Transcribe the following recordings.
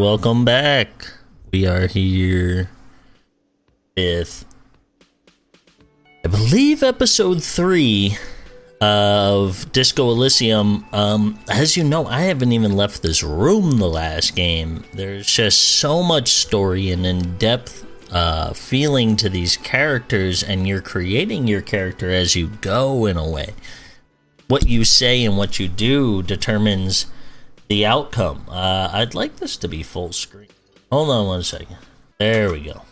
welcome back. We are here with, I believe, episode three of Disco Elysium. Um, as you know, I haven't even left this room the last game. There's just so much story and in depth uh, feeling to these characters, and you're creating your character as you go in a way. What you say and what you do determines the outcome. Uh, I'd like this to be full screen. Hold on one second. There we go.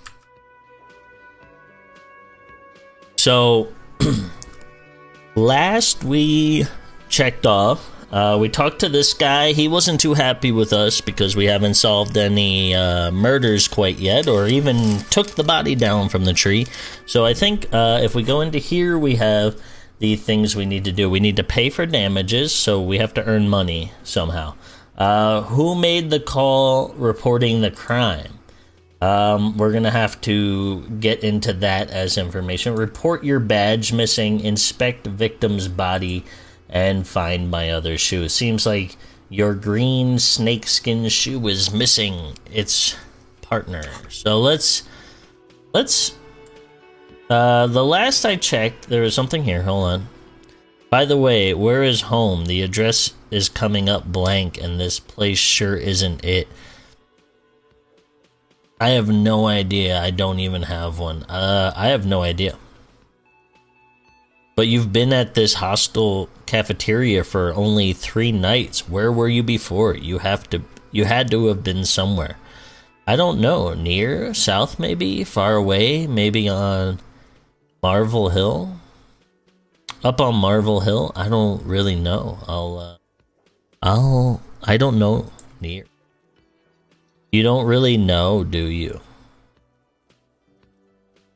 So, last we checked off, uh, we talked to this guy. He wasn't too happy with us because we haven't solved any uh, murders quite yet, or even took the body down from the tree. So I think uh, if we go into here, we have the things we need to do. We need to pay for damages, so we have to earn money somehow. Uh, who made the call reporting the crime? Um, we're gonna have to get into that as information. Report your badge missing, inspect victim's body, and find my other shoe. Seems like your green snakeskin shoe is missing its partner. So let's let's. Uh, the last I checked, there was something here. Hold on. By the way, where is home? The address is coming up blank, and this place sure isn't it. I have no idea. I don't even have one. Uh, I have no idea. But you've been at this hostel cafeteria for only three nights. Where were you before? You have to. You had to have been somewhere. I don't know. Near, south, maybe, far away, maybe on Marvel Hill. Up on Marvel Hill. I don't really know. I'll. Uh, I'll. I don't know. Near. You don't really know, do you?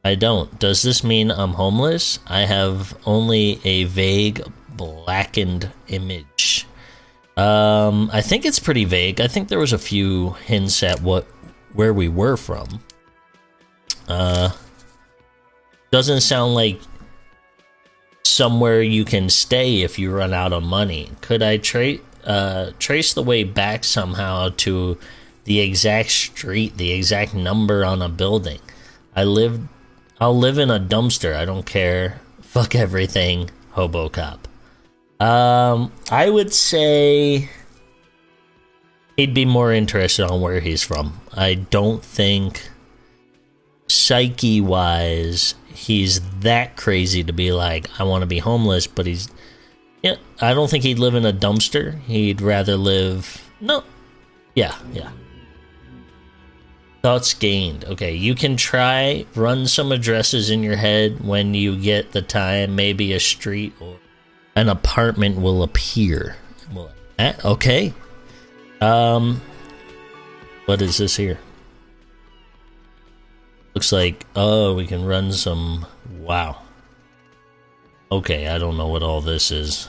I don't. Does this mean I'm homeless? I have only a vague blackened image. Um, I think it's pretty vague. I think there was a few hints at what where we were from. Uh, doesn't sound like somewhere you can stay if you run out of money. Could I tra- uh, trace the way back somehow to the exact street, the exact number on a building. I live I'll live in a dumpster. I don't care. Fuck everything. Hobo cop. Um, I would say he'd be more interested on where he's from. I don't think psyche wise he's that crazy to be like I want to be homeless, but he's yeah, I don't think he'd live in a dumpster. He'd rather live no. Yeah, yeah. Thoughts gained. Okay, you can try run some addresses in your head when you get the time. Maybe a street or an apartment will appear. Okay. Um, what is this here? Looks like oh, we can run some. Wow. Okay, I don't know what all this is.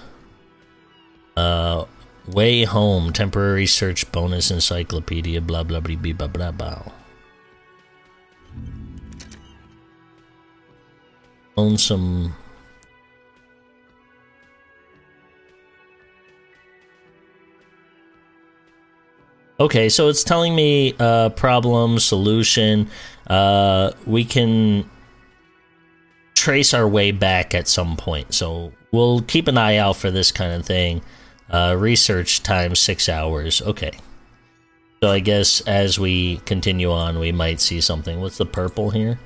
Uh, way home temporary search bonus encyclopedia. Blah blah blah blah blah blah. own some Okay, so it's telling me uh, problem, solution. Uh, we can trace our way back at some point. So we'll keep an eye out for this kind of thing. Uh, research time six hours. Okay. So I guess as we continue on, we might see something. What's the purple here?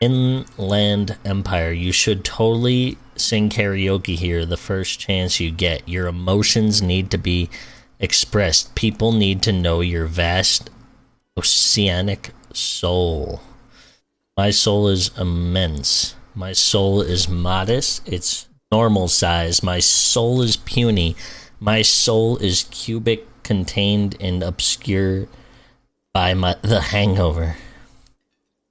Inland Empire, you should totally sing karaoke here the first chance you get. Your emotions need to be expressed. People need to know your vast oceanic soul. My soul is immense. My soul is modest. It's normal size. My soul is puny. My soul is cubic, contained and obscure by my the hangover.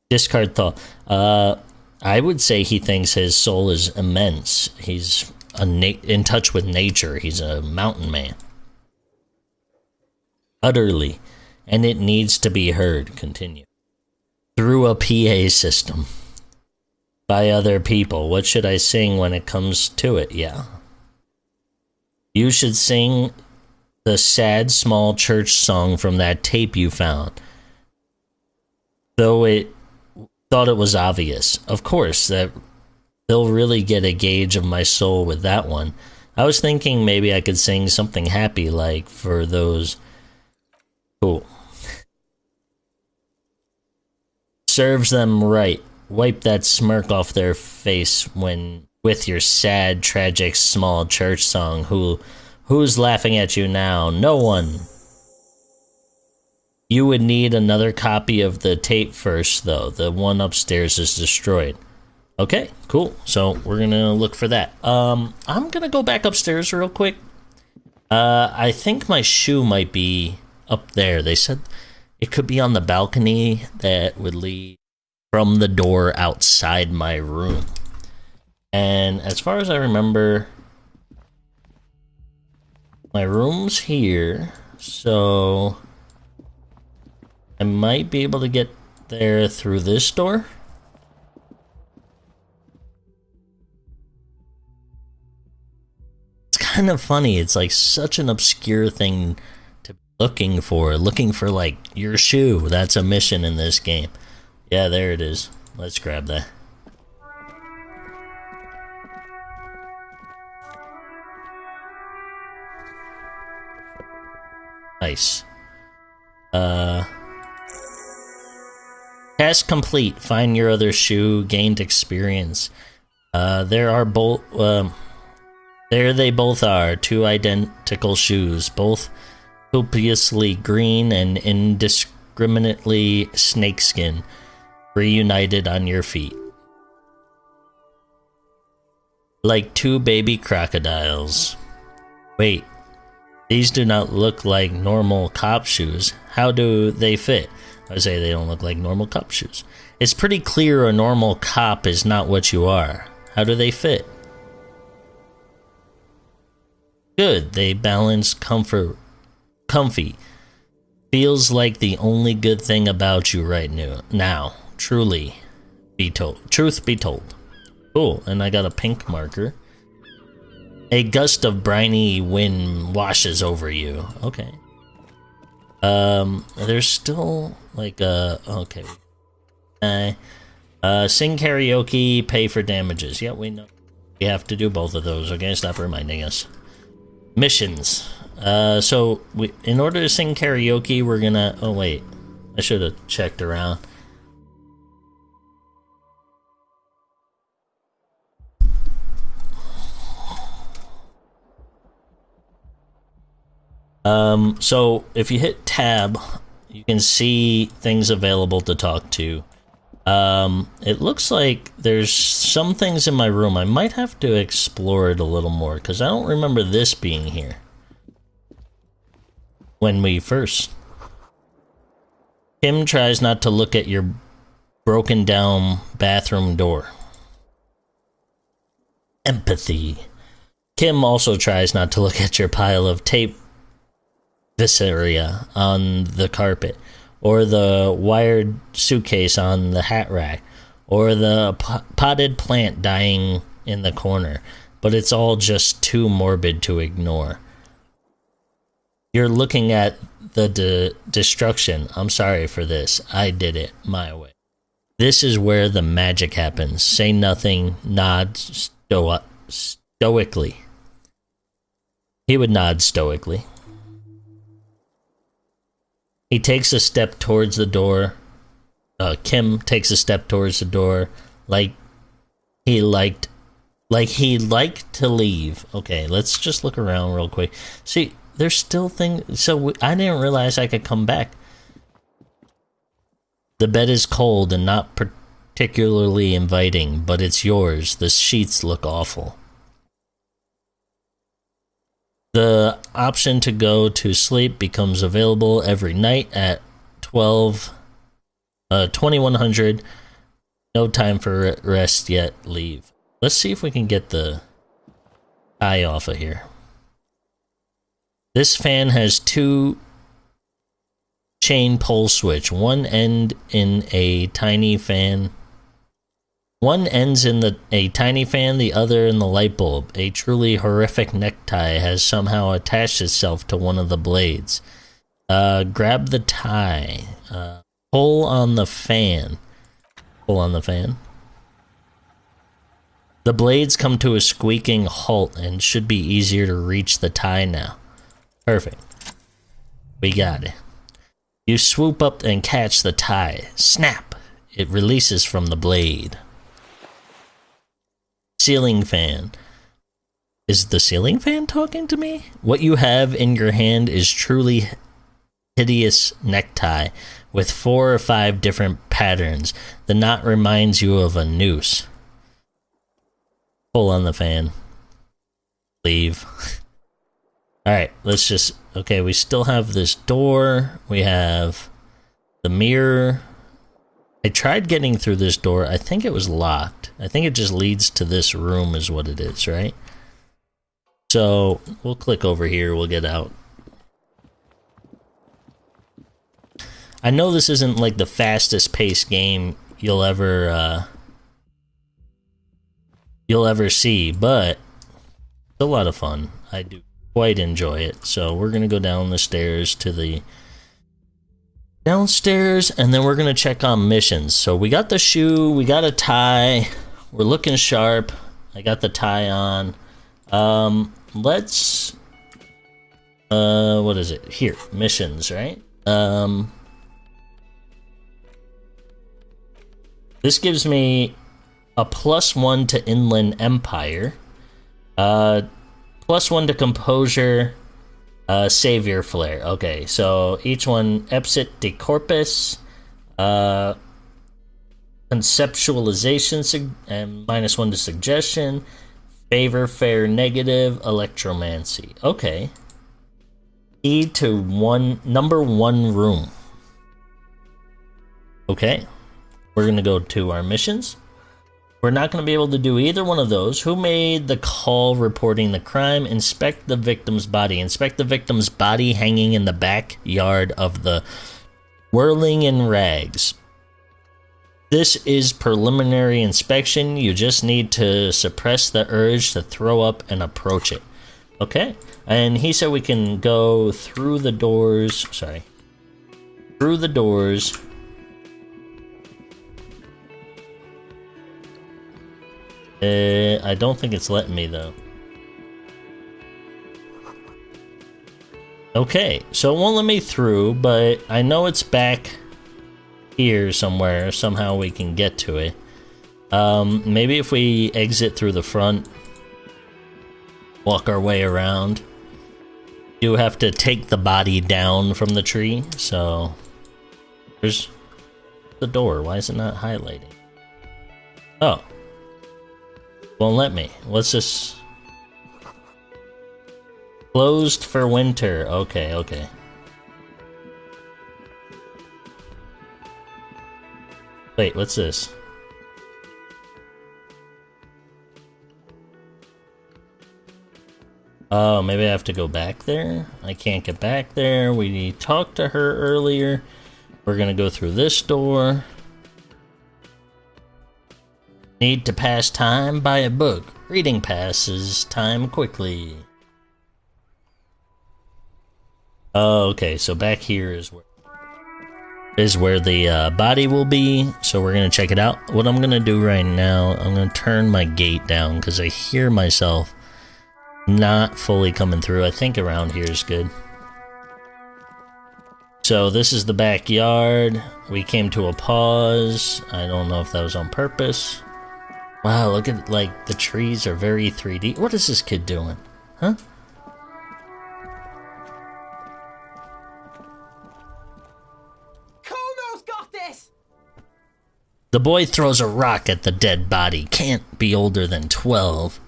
Discard thought. Uh, I would say he thinks his soul is immense. He's in touch with nature. He's a mountain man. Utterly. And it needs to be heard. Continue. Through a PA system. By other people. What should I sing when it comes to it? Yeah. You should sing the sad small church song from that tape you found. Though it thought it was obvious. Of course, that they'll really get a gauge of my soul with that one. I was thinking maybe I could sing something happy like for those cool. Serves them right. Wipe that smirk off their face when with your sad, tragic small church song. Who who's laughing at you now? No one. You would need another copy of the tape first though. The one upstairs is destroyed. Okay, cool. So we're gonna look for that. Um, I'm gonna go back upstairs real quick. Uh, I think my shoe might be up there. They said it could be on the balcony that would lead from the door outside my room. And as far as I remember, my room's here, so I might be able to get there through this door. It's kind of funny. It's like such an obscure thing looking for. Looking for like your shoe. That's a mission in this game. Yeah, there it is. Let's grab that. Nice. Uh... Task complete. Find your other shoe. Gained experience. Uh, there are both... Um, there they both are. Two identical shoes. Both copiously green and indiscriminately snakeskin reunited on your feet. Like two baby crocodiles. Wait, these do not look like normal cop shoes. How do they fit? I say they don't look like normal cop shoes. It's pretty clear a normal cop is not what you are. How do they fit? Good, they balance comfort comfy. Feels like the only good thing about you right now Now, truly be told. Truth be told. Cool, and I got a pink marker. A gust of briny wind washes over you. Okay. Um, there's still like uh okay. Uh, uh sing karaoke, pay for damages. Yeah, we know. We have to do both of those. Okay, stop reminding us. Missions. Uh, so we, in order to sing karaoke, we're gonna. Oh wait, I should have checked around. Um, so if you hit tab, you can see things available to talk to. Um, it looks like there's some things in my room. I might have to explore it a little more because I don't remember this being here when we first. Kim tries not to look at your broken down bathroom door. Empathy. Kim also tries not to look at your pile of tape viscera on the carpet, or the wired suitcase on the hat rack, or the potted plant dying in the corner, but it's all just too morbid to ignore. You're looking at the de destruction. I'm sorry for this. I did it my way. This is where the magic happens. Say nothing, nod sto stoically. He would nod stoically. He takes a step towards the door. Uh, Kim takes a step towards the door, like he liked, like he liked to leave. Okay, let's just look around real quick. See, there's still things. So I didn't realize I could come back. The bed is cold and not particularly inviting, but it's yours. The sheets look awful. The option to go to sleep becomes available every night at 12 uh 2100 no time for rest yet leave let's see if we can get the eye off of here this fan has two chain pole switch one end in a tiny fan One ends in the a tiny fan, the other in the light bulb. A truly horrific necktie has somehow attached itself to one of the blades. Uh, grab the tie. Uh, pull on the fan. Pull on the fan. The blades come to a squeaking halt and should be easier to reach the tie now. Perfect. We got it. You swoop up and catch the tie. Snap! It releases from the blade. Ceiling fan. Is the ceiling fan talking to me? What you have in your hand is truly hideous necktie with four or five different patterns. The knot reminds you of a noose. Pull on the fan. Leave. Alright, let's just. Okay, we still have this door. We have the mirror. I tried getting through this door. I think it was locked. I think it just leads to this room, is what it is, right? So we'll click over here. We'll get out. I know this isn't like the fastest paced game you'll ever uh, you'll ever see, but it's a lot of fun. I do quite enjoy it. So we're gonna go down the stairs to the downstairs, and then we're gonna check on missions. So we got the shoe, we got a tie, we're looking sharp. I got the tie on. Um, let's uh, what is it? Here, missions, right? Um, This gives me a plus one to Inland Empire, uh, plus one to Composure, uh, Savoir Faire. Okay, so each one Esprit de Corps, uh, Conceptualization, and minus one to Suggestion, Favor, Fair, Negative, Electromancy. Okay. E to one, number one room. Okay. We're going to go to our missions. We're not going to be able to do either one of those. Who made the call reporting the crime? Inspect the victim's body. Inspect the victim's body hanging in the backyard of the whirling in rags. This is preliminary inspection. You just need to suppress the urge to throw up and approach it. Okay. And he said we can go through the doors. Sorry. Through the doors Uh, I don't think it's letting me though. Okay, so it won't let me through, but I know it's back here somewhere. Somehow we can get to it. Um, maybe if we exit through the front, walk our way around. You have to take the body down from the tree, so there's the door. Why is it not highlighting? Oh, won't let me. Let's just... Closed for winter. Okay, okay. Wait, what's this? Oh, maybe I have to go back there? I can't get back there. We talked to her earlier. We're gonna go through this door. Need to pass time? Buy a book. Reading passes time quickly. Oh, okay, so back here is where is where the uh, body will be. So we're gonna check it out. What I'm gonna do right now, I'm gonna turn my gate down because I hear myself not fully coming through. I think around here is good. So this is the backyard. We came to a pause. I don't know if that was on purpose. Wow, look at like the trees are very 3D. What is this kid doing? Huh? Kuno's got this. The boy throws a rock at the dead body. Can't be older than 12.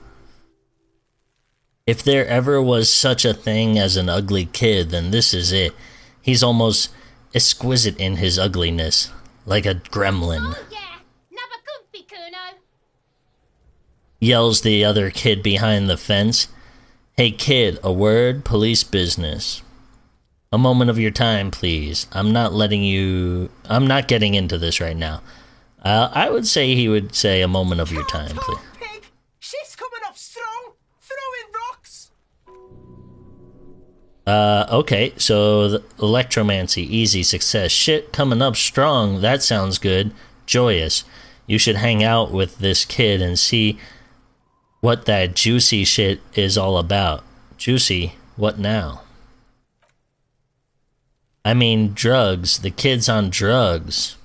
If there ever was such a thing as an ugly kid, then this is it. He's almost exquisite in his ugliness, like a gremlin. Oh yeah, never comfy, Kuno. Yells the other kid behind the fence. Hey kid, a word, police business. A moment of your time, please. I'm not letting you. I'm not getting into this right now. Uh, I would say he would say a moment of your time, please. pig. Shit's coming up strong. Throwing rocks. Uh, okay, so the electromancy, easy success. Shit coming up strong. That sounds good. Joyous. You should hang out with this kid and see what that juicy shit is all about. Juicy, what now? I mean, drugs. The kid's on drugs.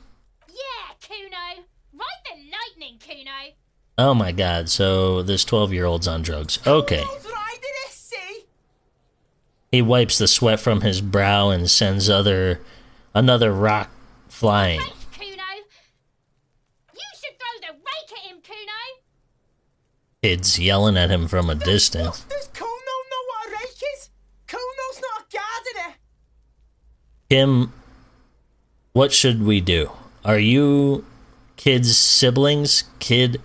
Yeah, Kuno. Ride the lightning, Kuno. Oh my god, so this 12 year old's on drugs. Okay. Who's riding it, see? He wipes the sweat from his brow and sends other another rock flying. Rake, Kuno. You should throw the rake at him, Kuno. Kids yelling at him from a distance. Does Kuno know what a rake is? Kuno's not a gardener. Kim, what should we do? Are you kids' siblings? Kid,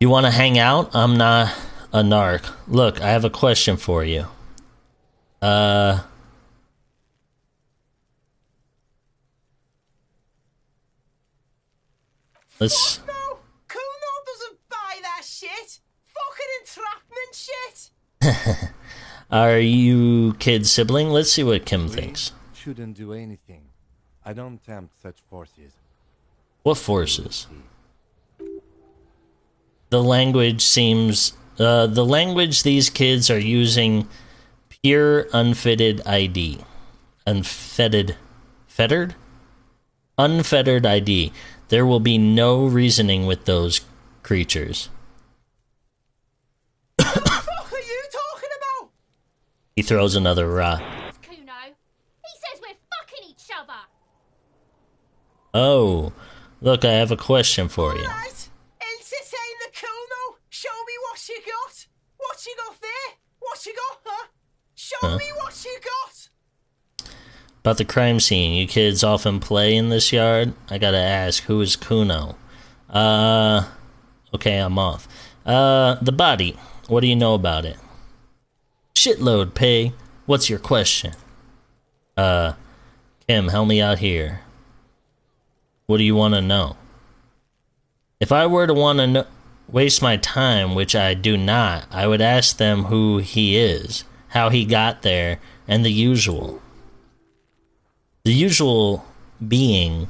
you want to hang out? I'm not a narc. Look, I have a question for you. Uh. Let's. No, Kuno doesn't buy that shit. Fucking entrapment shit. Are you kids' sibling? Let's see what Kim thinks. Shouldn't do anything. I don't tempt such forces. What forces? The language seems. Uh, the language these kids are using pure unfitted ID. Unfettered. Fettered? Unfettered ID. There will be no reasoning with those creatures. What are you talking about? He throws another rock. It's Kuno. He says we're fucking each other. Oh, look, I have a question for you. Right. Ilse saying the Kuno. Show me what you got. What you got there? What you got, huh? Show Huh? me what you got. About the crime scene, you kids often play in this yard? I gotta ask, who is Kuno? Uh, okay, I'm off. Uh, the body. What do you know about it? Shitload, Pay. What's your question? Uh, Kim, help me out here. What do you want to know? If I were to want to know, waste my time, which I do not, I would ask them who he is, how he got there, and the usual the usual being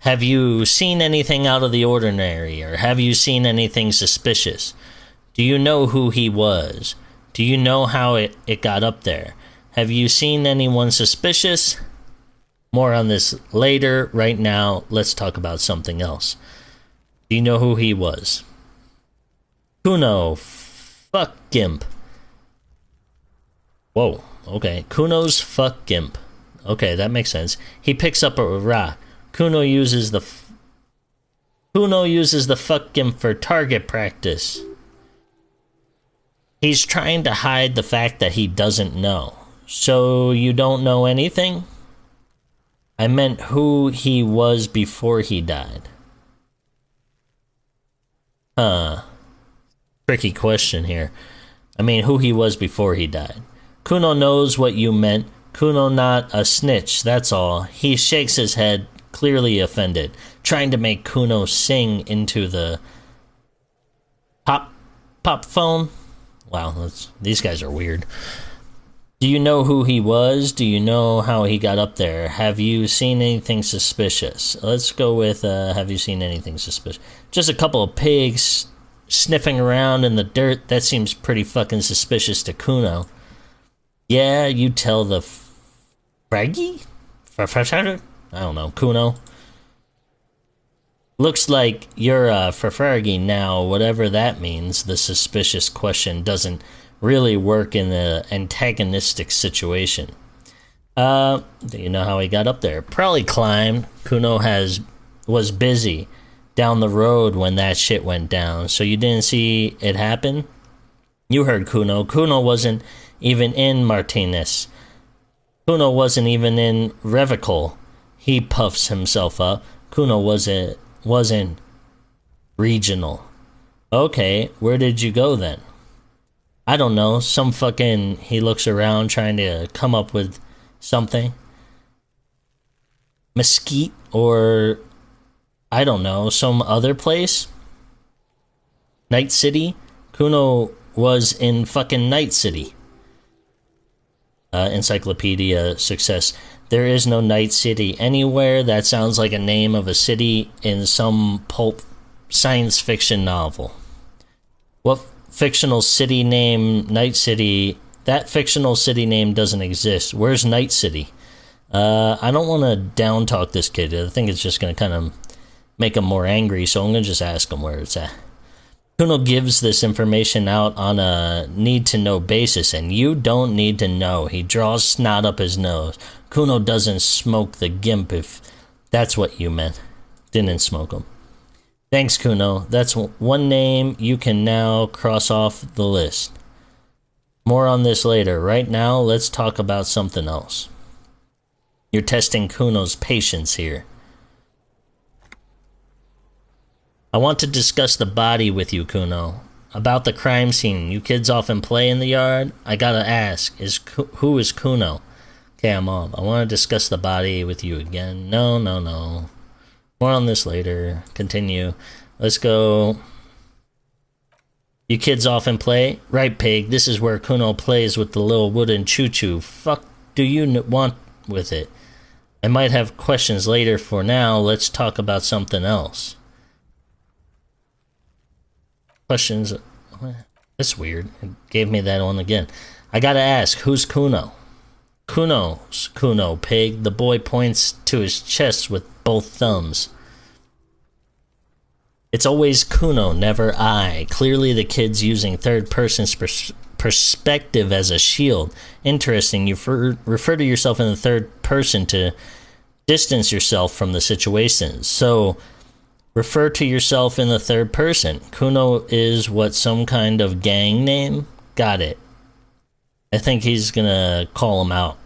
have you seen anything out of the ordinary or have you seen anything suspicious do you know who he was do you know how it, it got up there? Have you seen anyone suspicious? More on this later. Right now let's talk about something else. Do you know who he was? Kuno fuck gimp. Whoa okay. Kuno's fuck gimp. Okay, that makes sense. He picks up a rock. Kuno uses the Kuno uses the fuck him for target practice. He's trying to hide the fact that he doesn't know. So you don't know anything? I meant who he was before he died. Huh. Tricky question here. I mean, who he was before he died. Kuno knows what you meant. Kuno not a snitch, that's all. He shakes his head, clearly offended, trying to make Kuno sing into the pop pop phone. Wow, these guys are weird. Do you know who he was? Do you know how he got up there? Have you seen anything suspicious? Let's go with uh, have you seen anything suspicious? Just a couple of pigs sniffing around in the dirt. That seems pretty fucking suspicious to Kuno. Yeah, you tell the Fraggy? I don't know. Kuno? Looks like you're uh, Farfargi now, whatever that means. The suspicious question doesn't really work in the antagonistic situation. Uh, do you know how he got up there? Probably climbed. Kuno has was busy down the road when that shit went down, so you didn't see it happen? You heard Kuno. Kuno wasn't even in Martinaise. Kuno wasn't even in Revachol. He puffs himself up. Kuno wasn't wasn't regional. Okay, where did you go then? I don't know. Some fucking he looks around trying to come up with something. Mesquite or I don't know, some other place? Night City? Kuno was in fucking Night City. Uh, encyclopedia success. There is no Night City anywhere. That sounds like a name of a city in some pulp science fiction novel. What fictional city name Night City? That fictional city name doesn't exist. Where's Night City? Uh, I don't want to down talk this kid. I think it's just going to kind of make him more angry, so I'm going to just ask him where it's at. Kuno gives this information out on a need to know basis, and you don't need to know. He draws snot up his nose. Kuno doesn't smoke the gimp if that's what you meant. Didn't smoke him. Thanks, Kuno. That's one name you can now cross off the list. More on this later. Right now, let's talk about something else. You're testing Kuno's patience here. I want to discuss the body with you, Kuno. About the crime scene. You kids often play in the yard. I gotta ask, is who is Kuno? Okay, I'm off. I want to discuss the body with you again. No, no, no. More on this later. Continue. Let's go. You kids often play? Right, pig. This is where Kuno plays with the little wooden choo choo. Fuck do you want with it? I might have questions later. For now, let's talk about something else. Questions. That's weird. It gave me that one again. I gotta ask, who's Kuno? Kuno's Kuno, pig. The boy points to his chest with both thumbs. It's always Kuno, never I. Clearly, the kid's using third person's pers- perspective as a shield. Interesting. You fer- refer to yourself in the third person to distance yourself from the situation. So, refer to yourself in the third person. Kuno is what some kind of gang name? Got it. I think he's gonna call him out.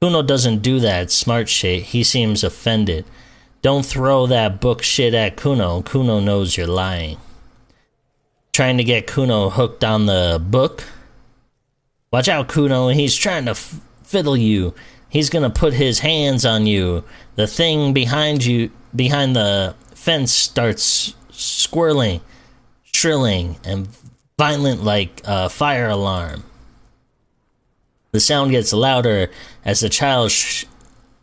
Kuno doesn't do that smart shit. He seems offended. Don't throw that book shit at Kuno. Kuno knows you're lying. Trying to get Kuno hooked on the book? Watch out, Kuno. He's trying to fiddle you. He's gonna put his hands on you. The thing behind you, behind the fence, starts squirling, shrilling, and violent like a fire alarm. The sound gets louder as the child sh-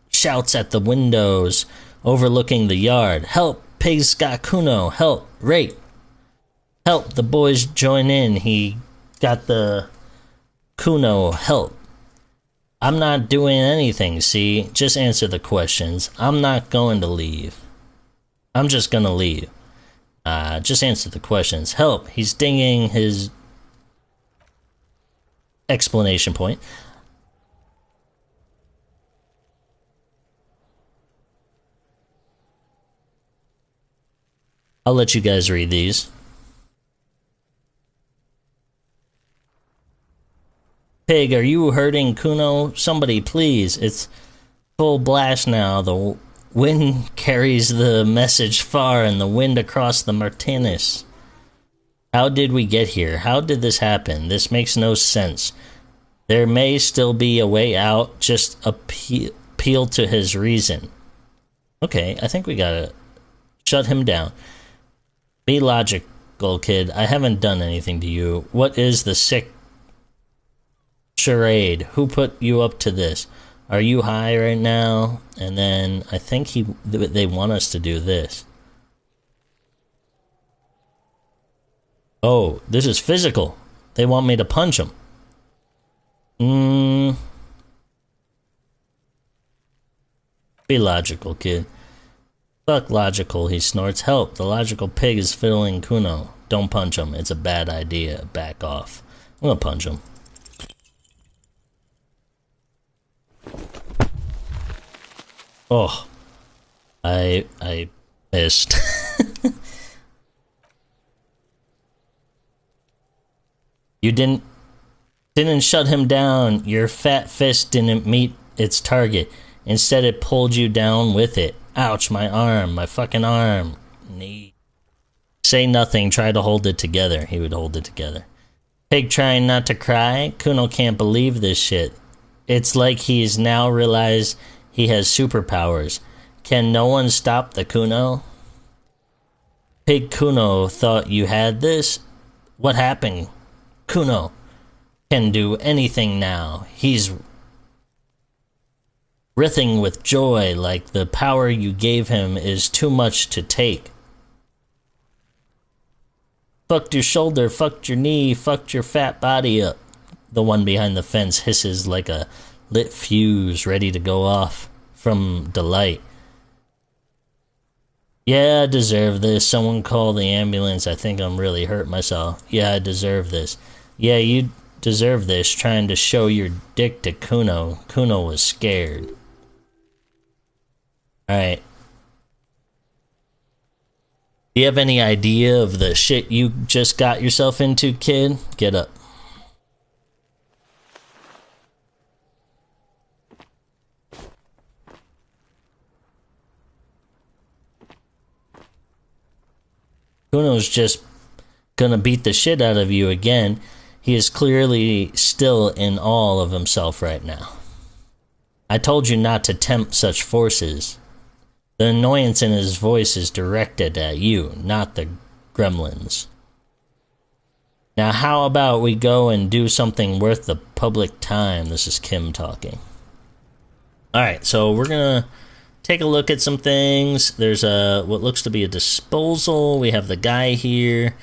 shouts at the windows overlooking the yard. Help! Pigs got Kuno! Help! Rape! Help! The boys join in. He got the Kuno. Help! I'm not doing anything, see? Just answer the questions. I'm not going to leave. I'm just gonna leave. Uh, just answer the questions. Help! He's dinging his explanation point. I'll let you guys read these. Pig, are you hurting Kuno? Somebody, please. It's full blast now. The wind carries the message far and the wind across the Martinaise. How did we get here? How did this happen? This makes no sense. There may still be a way out. Just appeal, appeal to his reason. Okay, I think we gotta shut him down. Be logical, kid. I haven't done anything to you. What is the sick charade? Who put you up to this? Are you high right now? And then I think he they want us to do this. Oh, this is physical. They want me to punch him. Mmm. Be logical, kid. Fuck logical, he snorts. Help, the logical pig is fiddling Kuno. Don't punch him, it's a bad idea. Back off. I'm gonna punch him. Oh. I I missed. you didn't didn't shut him down. Your fat fist didn't meet its target. Instead it pulled you down with it. Ouch, my arm, my fucking arm. Knee. Say nothing, try to hold it together. He would hold it together. Pig trying not to cry. Kuno can't believe this shit. It's like he's now realized he has superpowers. Can no one stop the Kuno? Pig Kuno thought you had this? What happened? Kuno can do anything now. He's writhing with joy like the power you gave him is too much to take. Fucked your shoulder, fucked your knee, fucked your fat body up. The one behind the fence hisses like a lit fuse ready to go off from delight. Yeah, I deserve this. Someone call the ambulance. I think I'm really hurt myself. Yeah, I deserve this. Yeah, you deserve this trying to show your dick to Kuno. Kuno was scared. Alright. Do you have any idea of the shit you just got yourself into, kid? Get up. Kuno's just gonna beat the shit out of you again. He is clearly still in awe of himself right now. I told you not to tempt such forces. The annoyance in his voice is directed at you, not the gremlins. Now, how about we go and do something worth the public time? This is Kim talking. Alright, so we're gonna take a look at some things. There's a what looks to be a disposal. We have the guy here,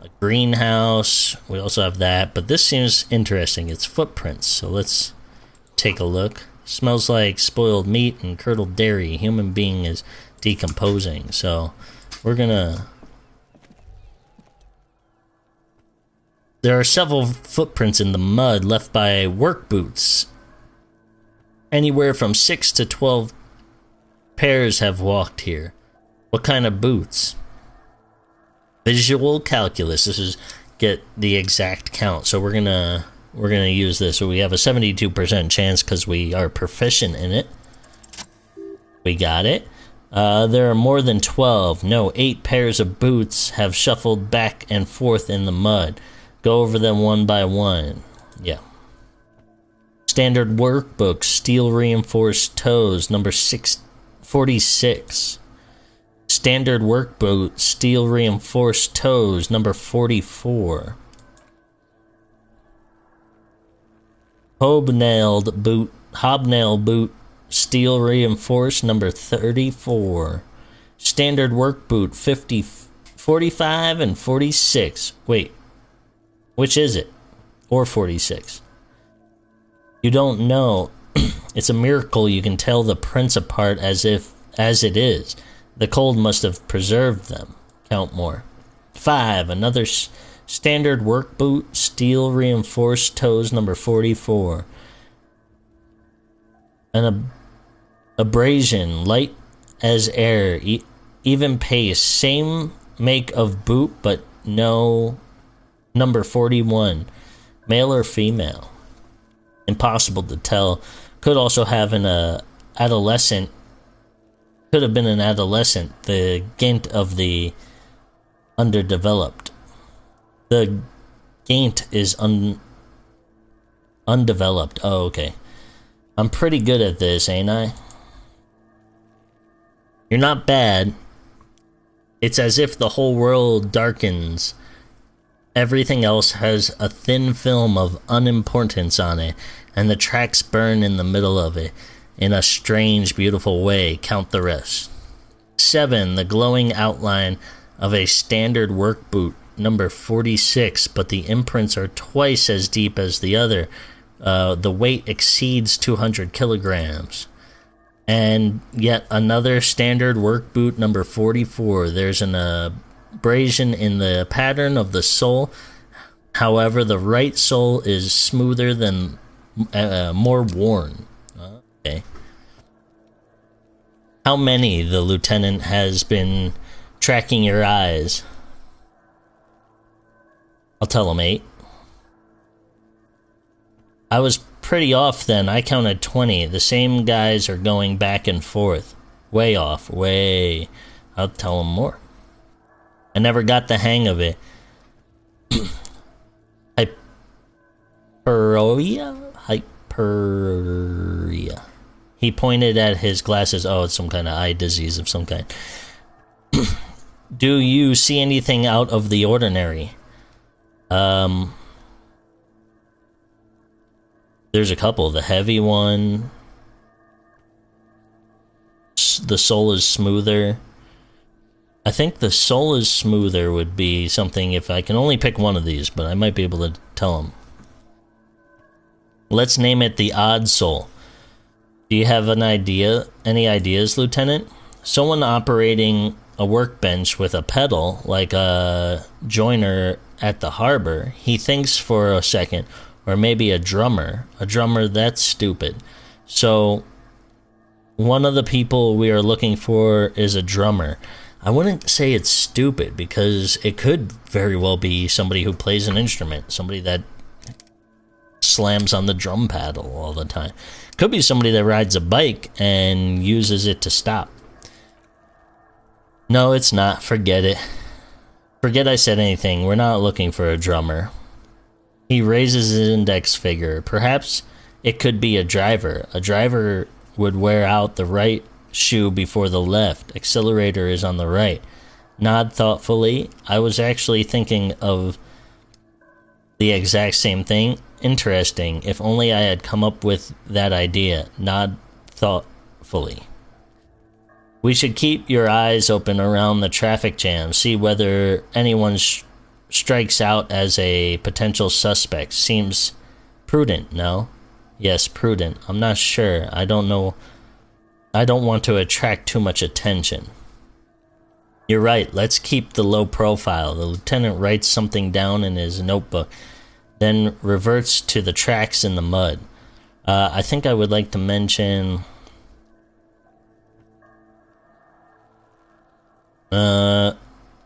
a greenhouse. We also have that, but this seems interesting. It's footprints. So let's take a look. Smells like spoiled meat and curdled dairy. Human being is decomposing. So we're gonna. There are several footprints in the mud left by work boots. Anywhere from 6 to 12 pairs have walked here. What kind of boots? Visual calculus. This is get the exact count. So we're gonna we're gonna use this. So we have a 72% chance because we are proficient in it. We got it. Uh, there are more than 12. No, 8 pairs of boots have shuffled back and forth in the mud. Go over them one by one. Yeah. Standard workbook, steel reinforced toes, number 646. Standard work boot, steel reinforced toes, number 44. Hobnailed boot, hobnail boot, steel reinforced, number 34. Standard work boot, 50, 45 and 46. Wait, which is it? Or 46? You don't know. it's a miracle you can tell the prints apart as if as it is. The cold must have preserved them. Count more. 5. Another s- standard work boot, steel reinforced toes number 44. An ab- abrasion, light as air, e- even pace, same make of boot, but no number 41. Male or female? Impossible to tell. Could also have an uh, adolescent. Could have been an adolescent. The gaint of the underdeveloped. The gaint is un undeveloped. Oh, okay. I'm pretty good at this, ain't I? You're not bad. It's as if the whole world darkens. Everything else has a thin film of unimportance on it, and the tracks burn in the middle of it in a strange, beautiful way. Count the rest. 7. The glowing outline of a standard work boot, number 46, but the imprints are twice as deep as the other. Uh, the weight exceeds 200 kilograms. And yet another standard work boot, number 44. There's an abrasion in the pattern of the sole. However, the right sole is smoother than uh, more worn. Okay. How many the lieutenant has been tracking your eyes? I'll tell him eight. I was pretty off then. I counted 20. The same guys are going back and forth. Way off. Way. I'll tell him more. I never got the hang of it. Hyperia? Hyperia. He pointed at his glasses. Oh, it's some kind of eye disease of some kind. Do you see anything out of the ordinary? Um, there's a couple. The heavy one. The soul is smoother. I think the sole is smoother would be something if I can only pick one of these, but I might be able to tell them. Let's name it the odd sole. Do you have an idea? Any ideas, Lieutenant? Someone operating a workbench with a pedal, like a joiner at the harbor. He thinks for a second, or maybe a drummer. A drummer, that's stupid. So, one of the people we are looking for is a drummer. I wouldn't say it's stupid because it could very well be somebody who plays an instrument, somebody that slams on the drum paddle all the time. Could be somebody that rides a bike and uses it to stop. No, it's not. Forget it. Forget I said anything. We're not looking for a drummer. He raises his index finger. Perhaps it could be a driver. A driver would wear out the right shoe before the left. Accelerator is on the right. Nod thoughtfully. I was actually thinking of the exact same thing. Interesting. If only I had come up with that idea. Nod thoughtfully. We should keep your eyes open around the traffic jam, see whether anyone sh- strikes out as a potential suspect. Seems prudent, no? Yes, prudent. I'm not sure. I don't know. I don't want to attract too much attention. You're right. Let's keep the low profile. The lieutenant writes something down in his notebook, then reverts to the tracks in the mud. Uh, I think I would like to mention. Uh,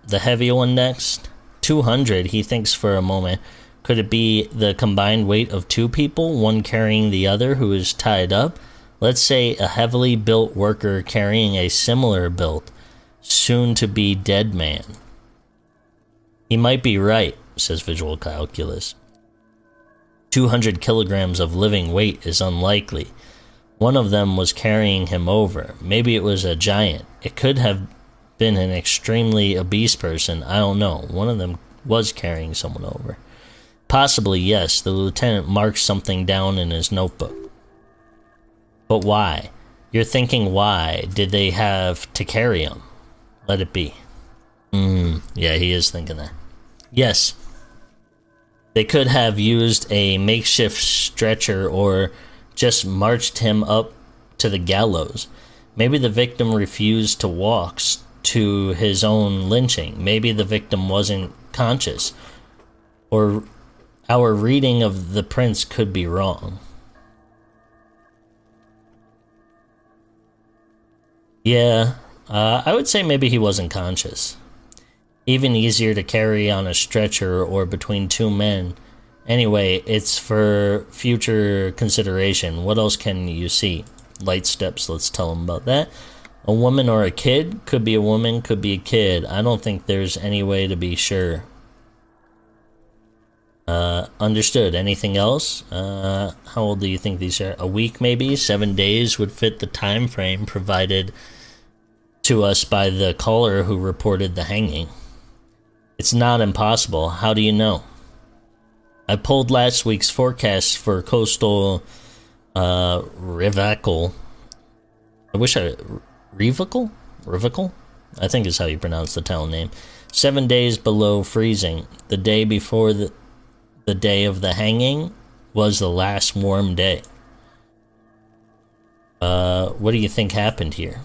the heavy one next. 200, he thinks for a moment. Could it be the combined weight of two people, one carrying the other who is tied up? Let's say a heavily built worker carrying a similar built, soon to be dead man. He might be right, says Visual Calculus. 200 kilograms of living weight is unlikely. One of them was carrying him over. Maybe it was a giant. It could have been an extremely obese person. I don't know. One of them was carrying someone over. Possibly, yes. The lieutenant marked something down in his notebook. But why? You're thinking why did they have to carry him? Let it be. Hmm, yeah, he is thinking that. Yes. They could have used a makeshift stretcher or just marched him up to the gallows. Maybe the victim refused to walk to his own lynching. Maybe the victim wasn't conscious. Or our reading of the prints could be wrong. Yeah, uh, I would say maybe he wasn't conscious. Even easier to carry on a stretcher or between two men. Anyway, it's for future consideration. What else can you see? Light steps, let's tell him about that. A woman or a kid? Could be a woman, could be a kid. I don't think there's any way to be sure. Uh, understood. Anything else? Uh, how old do you think these are? A week, maybe? Seven days would fit the time frame provided to us by the caller who reported the hanging. It's not impossible. How do you know? I pulled last week's forecast for coastal uh, Revachol. I wish I. Revachol? Revachol? I think is how you pronounce the town name. Seven days below freezing. The day before the, the day of the hanging was the last warm day. Uh, what do you think happened here?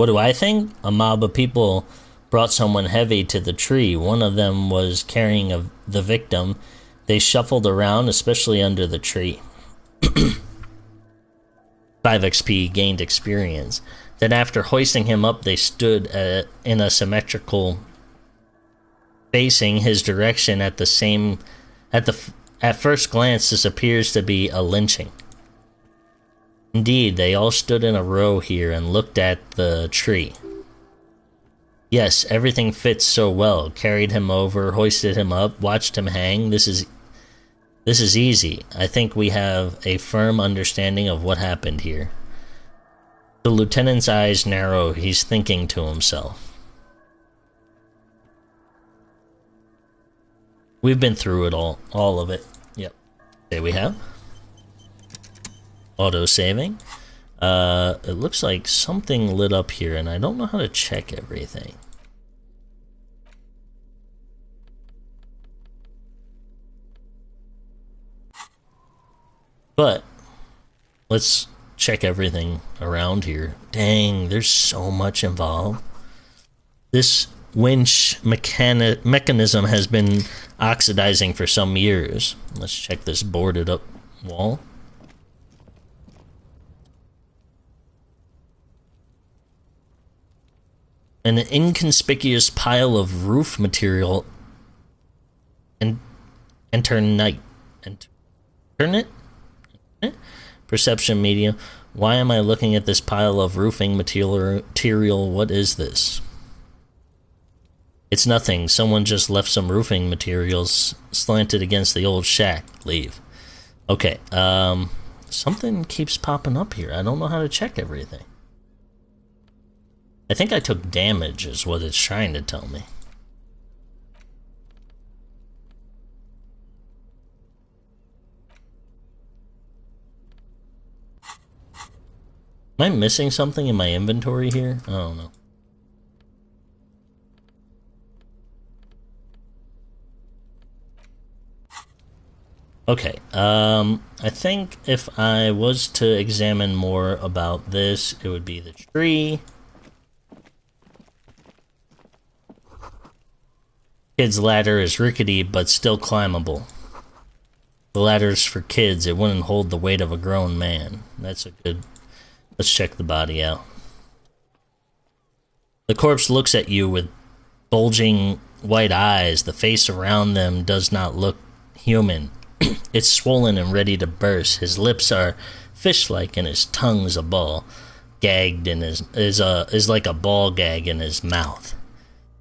What do I think? A mob of people brought someone heavy to the tree. One of them was carrying a, the victim. They shuffled around, especially under the tree. 5 XP gained experience. Then, after hoisting him up, they stood uh, in a symmetrical facing his direction at the same at the at first glance this appears to be a lynching indeed they all stood in a row here and looked at the tree yes everything fits so well carried him over hoisted him up watched him hang this is This is easy. I think we have a firm understanding of what happened here. The lieutenant's eyes narrow. He's thinking to himself. We've been through it all. All of it. Yep. There we have. Auto saving. Uh, it looks like something lit up here, and I don't know how to check everything. But let's check everything around here. Dang, there's so much involved. This winch mechani- mechanism has been oxidizing for some years. Let's check this boarded up wall. An inconspicuous pile of roof material and enter night. Enter it? Perception medium. Why am I looking at this pile of roofing material? What is this? It's nothing. Someone just left some roofing materials slanted against the old shack. Leave. Okay, um, something keeps popping up here. I don't know how to check everything. I think I took damage, is what it's trying to tell me. Am I missing something in my inventory here? I don't know. Okay, um, I think if I was to examine more about this, it would be the tree. Kid's ladder is rickety, but still climbable. The ladder's for kids, it wouldn't hold the weight of a grown man. That's a good Let's check the body out. The corpse looks at you with bulging white eyes. The face around them does not look human. it's swollen and ready to burst. His lips are fish-like and his tongue's a ball, gagged in his is a is like a ball gag in his mouth.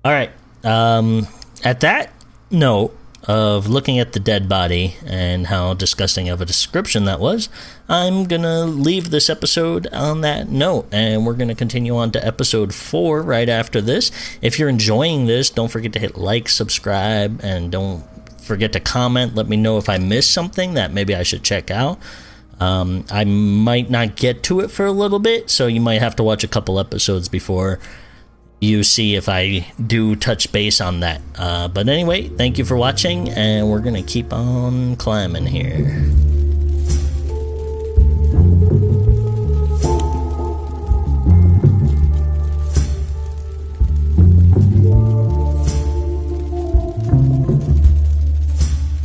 All right. Um, at that note, of looking at the dead body and how disgusting of a description that was, I'm gonna leave this episode on that note and we're gonna continue on to episode four right after this. If you're enjoying this, don't forget to hit like, subscribe, and don't forget to comment. Let me know if I missed something that maybe I should check out. Um, I might not get to it for a little bit, so you might have to watch a couple episodes before you see if I do touch base on that. Uh, but anyway, thank you for watching, and we're gonna keep on climbing here.